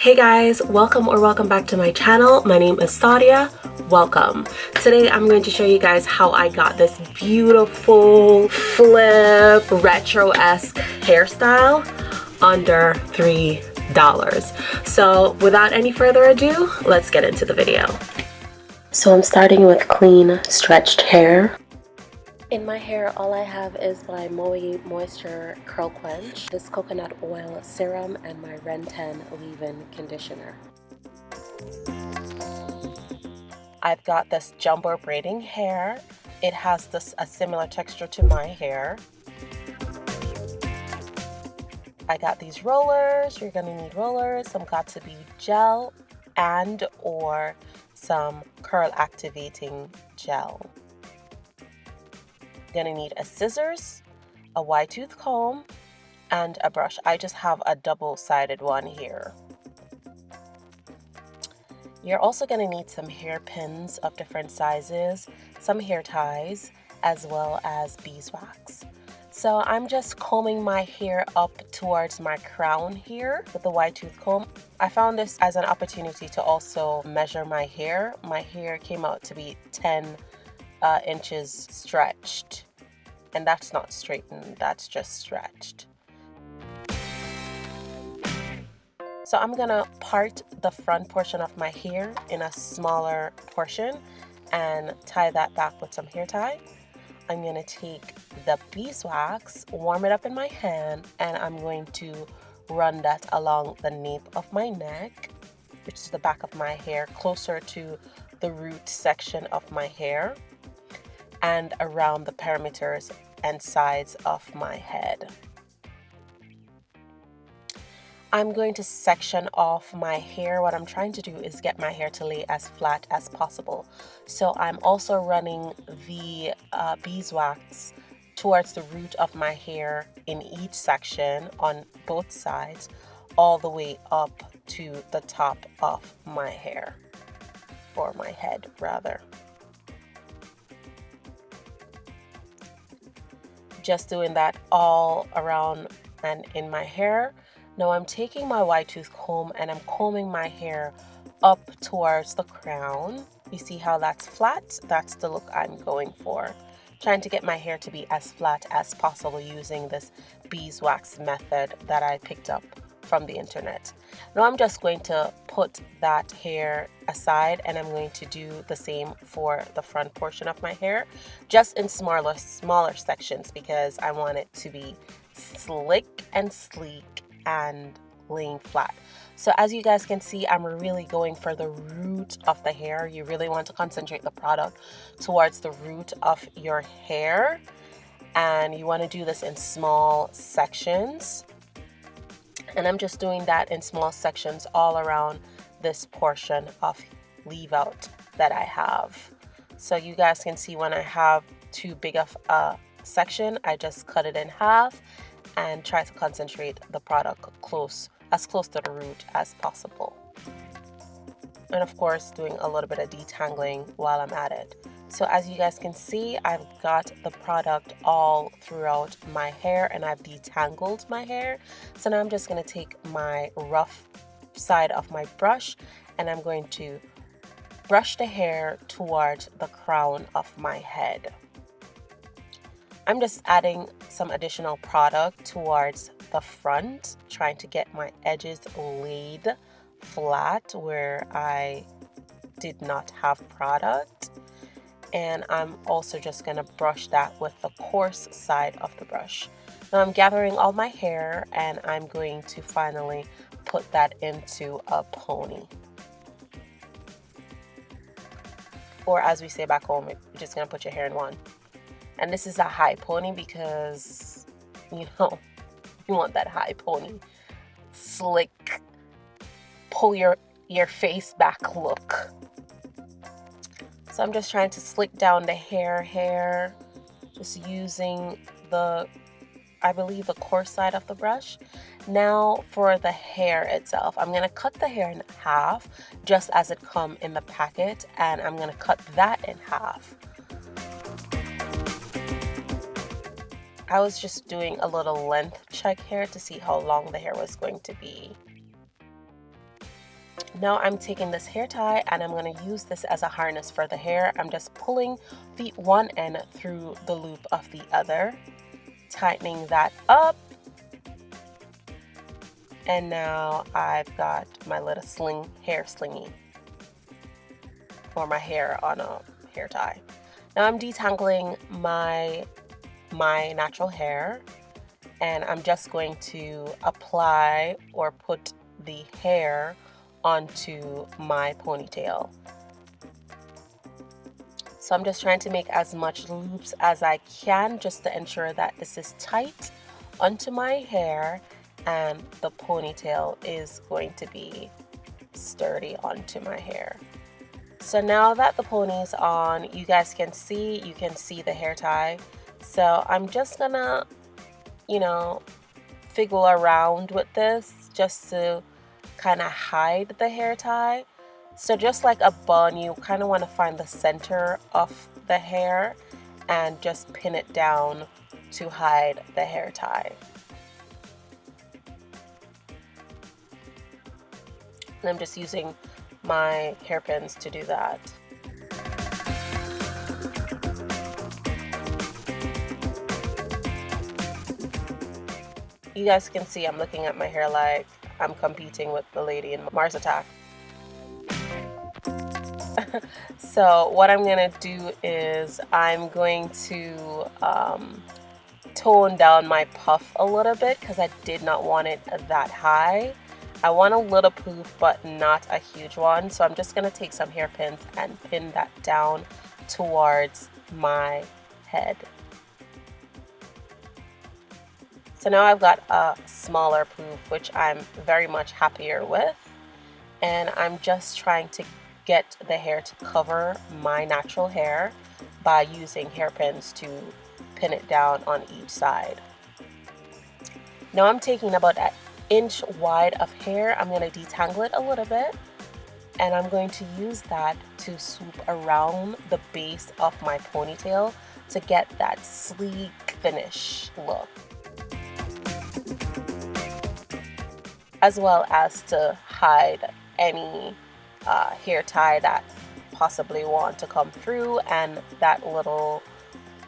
Hey guys, welcome or welcome back to my channel. My name is Sadia. Welcome. Today I'm going to show you guys how I got this beautiful flip retro-esque hairstyle under $3. So without any further ado, let's get into the video. So I'm starting with clean stretched hair. In my hair, all I have is my Moe Moisture Curl Quench, this coconut oil serum, and my Ren 10 leave-in conditioner. I've got this jumbo braiding hair. It has this a similar texture to my hair. I got these rollers. You're gonna need rollers. Some got2b gel and or some curl activating gel. Gonna need a scissors, a wide tooth comb, and a brush. I just have a double-sided one here. You're also going to need some hairpins of different sizes, some hair ties, as well as beeswax. So I'm just combing my hair up towards my crown here with the wide tooth comb. I found this as an opportunity to also measure my hair. My hair came out to be 10 uh, inches stretched. And that's not straightened, that's just stretched. So I'm gonna part the front portion of my hair in a smaller portion and tie that back with some hair tie. I'm gonna take the beeswax, warm it up in my hand, and I'm going to run that along the nape of my neck, which is the back of my hair, closer to the root section of my hair and around the perimeters and sides of my head. I'm going to section off my hair. What I'm trying to do is get my hair to lay as flat as possible. So I'm also running the uh, beeswax towards the root of my hair in each section on both sides all the way up to the top of my hair or my head rather. Just doing that all around and in my hair. Now I'm taking my wide tooth comb and I'm combing my hair up towards the crown. You see how that's flat? That's the look I'm going for. Trying to get my hair to be as flat as possible using this beeswax method that I picked up from the internet. Now I'm just going to put that hair aside and I'm going to do the same for the front portion of my hair just in smaller smaller sections because I want it to be slick and sleek and laying flat. So as you guys can see, I'm really going for the root of the hair. You really want to concentrate the product towards the root of your hair. And you want to do this in small sections and I'm just doing that in small sections all around this portion of leave out that I have. So you guys can see when I have too big of a section, I just cut it in half and try to concentrate the product close, as close to the root as possible. And of course, doing a little bit of detangling while I'm at it. So as you guys can see, I've got the product all throughout my hair and I've detangled my hair. So now I'm just going to take my rough side of my brush and I'm going to brush the hair towards the crown of my head. I'm just adding some additional product towards the front, trying to get my edges laid flat where I did not have product and I'm also just going to brush that with the coarse side of the brush. Now I'm gathering all my hair and I'm going to finally put that into a pony. Or as we say back home, you're just going to put your hair in one. And this is a high pony because, you know, you want that high pony. Slick, pull your, your face back look. So I'm just trying to slick down the hair hair, just using the, I believe the coarse side of the brush. Now for the hair itself, I'm to cut the hair in half just as it come in the packet and I'm to cut that in half. I was just doing a little length check here to see how long the hair was going to be. Now I'm taking this hair tie and I'm going to use this as a harness for the hair. I'm just pulling the one end through the loop of the other, tightening that up. And now I've got my little sling, hair slingy for my hair on a hair tie. Now I'm detangling my, my natural hair and I'm just going to apply or put the hair onto my ponytail. So I'm just trying to make as much loops as I can just to ensure that this is tight onto my hair and the ponytail is going to be sturdy onto my hair. So now that the pony's on, you guys can see, you can see the hair tie. So I'm just gonna, you know, figgle around with this just to kind of hide the hair tie. So just like a bun, you kind of want to find the center of the hair and just pin it down to hide the hair tie. And I'm just using my hairpins to do that. You guys can see I'm looking at my hair like I'm competing with the lady in Mars Attack. so what I'm gonna do is I'm going to um, tone down my puff a little bit because I did not want it that high. I want a little poof but not a huge one so I'm just gonna take some hairpins and pin that down towards my head. So now I've got a smaller poof, which I'm very much happier with. And I'm just trying to get the hair to cover my natural hair by using hairpins to pin it down on each side. Now I'm taking about an inch wide of hair. I'm going to detangle it a little bit. And I'm going to use that to swoop around the base of my ponytail to get that sleek finish look. As well as to hide any uh, hair tie that possibly want to come through and that little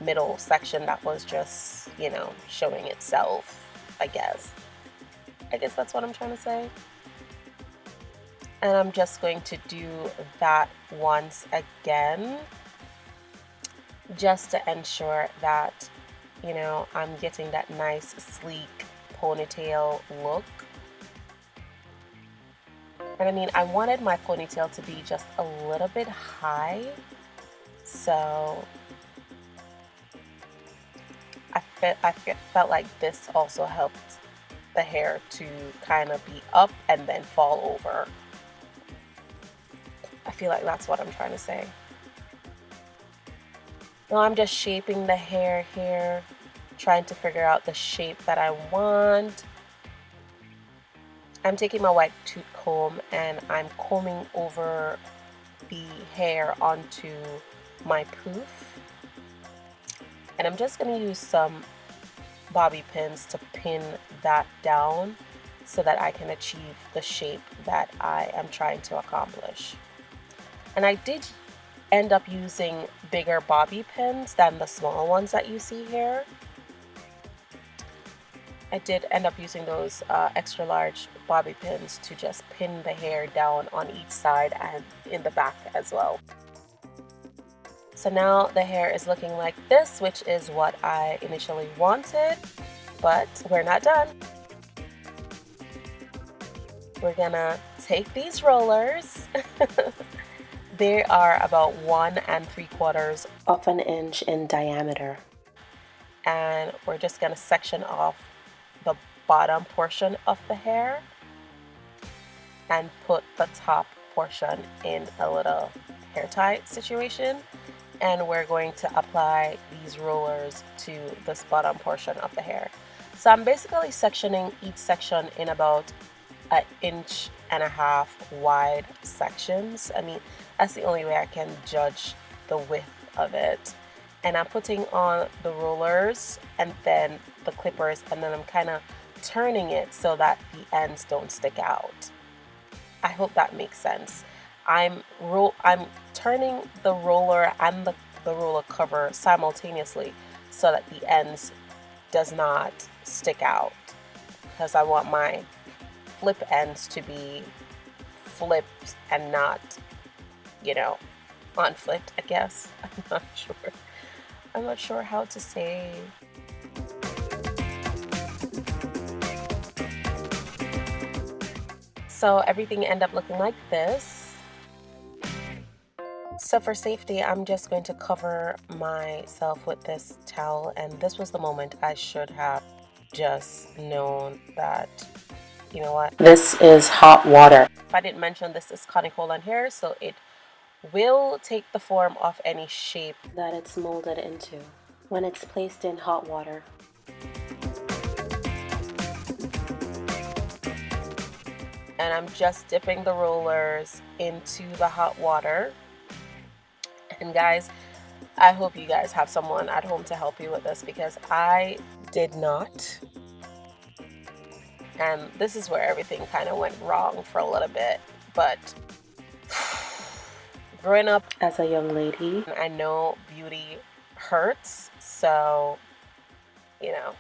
middle section that was just, you know, showing itself, I guess. I guess that's what I'm trying to say. And I'm just going to do that once again, just to ensure that, you know, I'm getting that nice sleek ponytail look and I mean, I wanted my ponytail to be just a little bit high. So I, fe I fe felt like this also helped the hair to kind of be up and then fall over. I feel like that's what I'm trying to say. Now I'm just shaping the hair here, trying to figure out the shape that I want. I'm taking my white tooth comb and I'm combing over the hair onto my poof. And I'm just going to use some bobby pins to pin that down so that I can achieve the shape that I am trying to accomplish. And I did end up using bigger bobby pins than the small ones that you see here. I did end up using those uh, extra large bobby pins to just pin the hair down on each side and in the back as well. So now the hair is looking like this, which is what I initially wanted, but we're not done. We're gonna take these rollers. they are about one and three quarters of an inch in diameter. And we're just gonna section off bottom portion of the hair and put the top portion in a little hair tie situation and we're going to apply these rollers to this bottom portion of the hair. So I'm basically sectioning each section in about an inch and a half wide sections. I mean, that's the only way I can judge the width of it. And I'm putting on the rollers and then the clippers and then I'm kind of turning it so that the ends don't stick out. I hope that makes sense. I'm roll I'm turning the roller and the, the roller cover simultaneously so that the ends does not stick out because I want my flip ends to be flipped and not, you know, unflipped, I guess. I'm not sure. I'm not sure how to say. So everything end up looking like this. So for safety, I'm just going to cover myself with this towel and this was the moment I should have just known that, you know what? This is hot water. If I didn't mention this is cuticle and hair, so it will take the form of any shape that it's molded into when it's placed in hot water. And I'm just dipping the rollers into the hot water. And guys, I hope you guys have someone at home to help you with this because I did not. And this is where everything kind of went wrong for a little bit. But growing up as a young lady, I know beauty hurts. So, you know,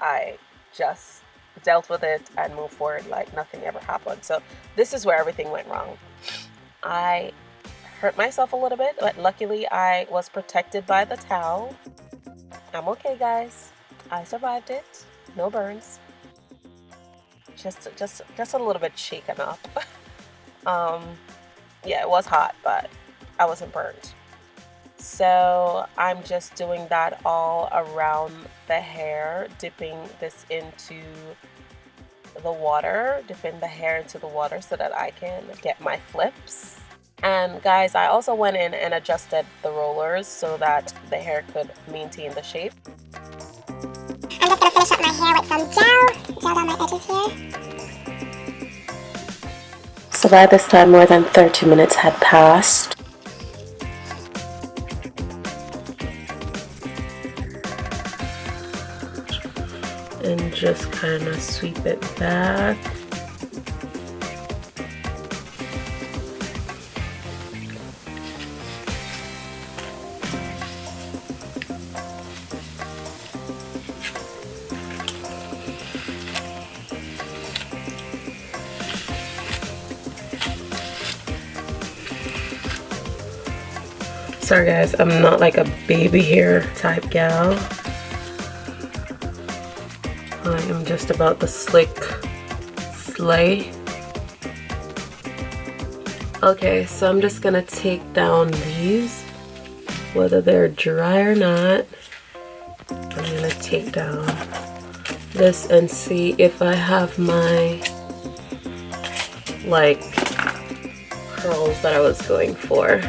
I just dealt with it and moved forward like nothing ever happened. So this is where everything went wrong. I hurt myself a little bit, but luckily I was protected by the towel. I'm okay, guys. I survived it. No burns. Just, just, just a little bit shaken up. um, yeah, it was hot, but I wasn't burned. So I'm just doing that all around the hair, dipping this into the water, dipping the hair into the water so that I can get my flips. And guys, I also went in and adjusted the rollers so that the hair could maintain the shape. I'm just gonna finish up my hair with some gel, gel down my edges here. So by this time more than 30 minutes had passed. Just kind of sweep it back. Sorry guys, I'm not like a baby hair type gal. Am just about the slick sleigh. Okay, so I'm just gonna take down these, whether they're dry or not. I'm gonna take down this and see if I have my like curls that I was going for.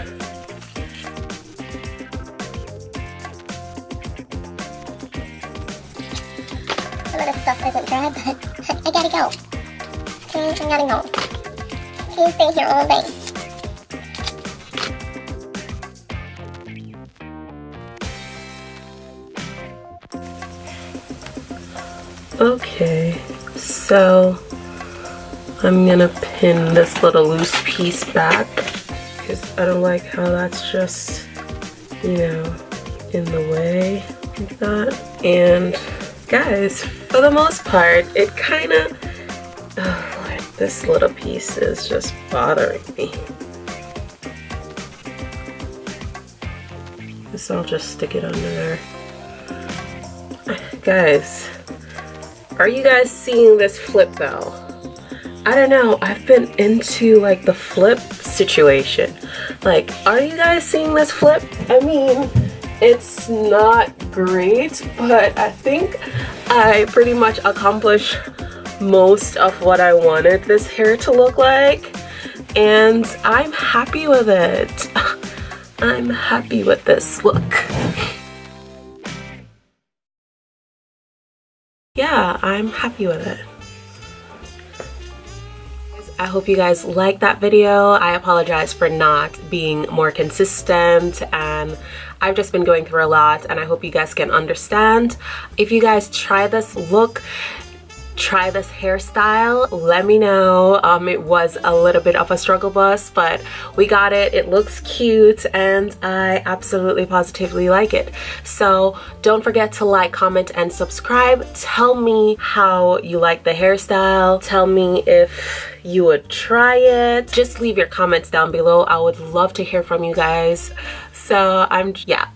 Okay, I gotta go. Can't stay here all day. Okay, so I'm gonna pin this little loose piece back because I don't like how that's just, you know, in the way like that. And guys, for the most part, it kind of, this little piece is just bothering me. So I'll just stick it under there. Guys, are you guys seeing this flip though? I don't know, I've been into like the flip situation. Like, are you guys seeing this flip? I mean, it's not great, but I think I pretty much accomplished most of what I wanted this hair to look like and I'm happy with it. I'm happy with this look. Yeah, I'm happy with it. I hope you guys liked that video. I apologize for not being more consistent and I've just been going through a lot and I hope you guys can understand. If you guys try this look, try this hairstyle let me know. Um, it was a little bit of a struggle bus but we got it. It looks cute and I absolutely positively like it. So don't forget to like comment and subscribe. Tell me how you like the hairstyle. Tell me if you would try it. Just leave your comments down below. I would love to hear from you guys. So I'm yeah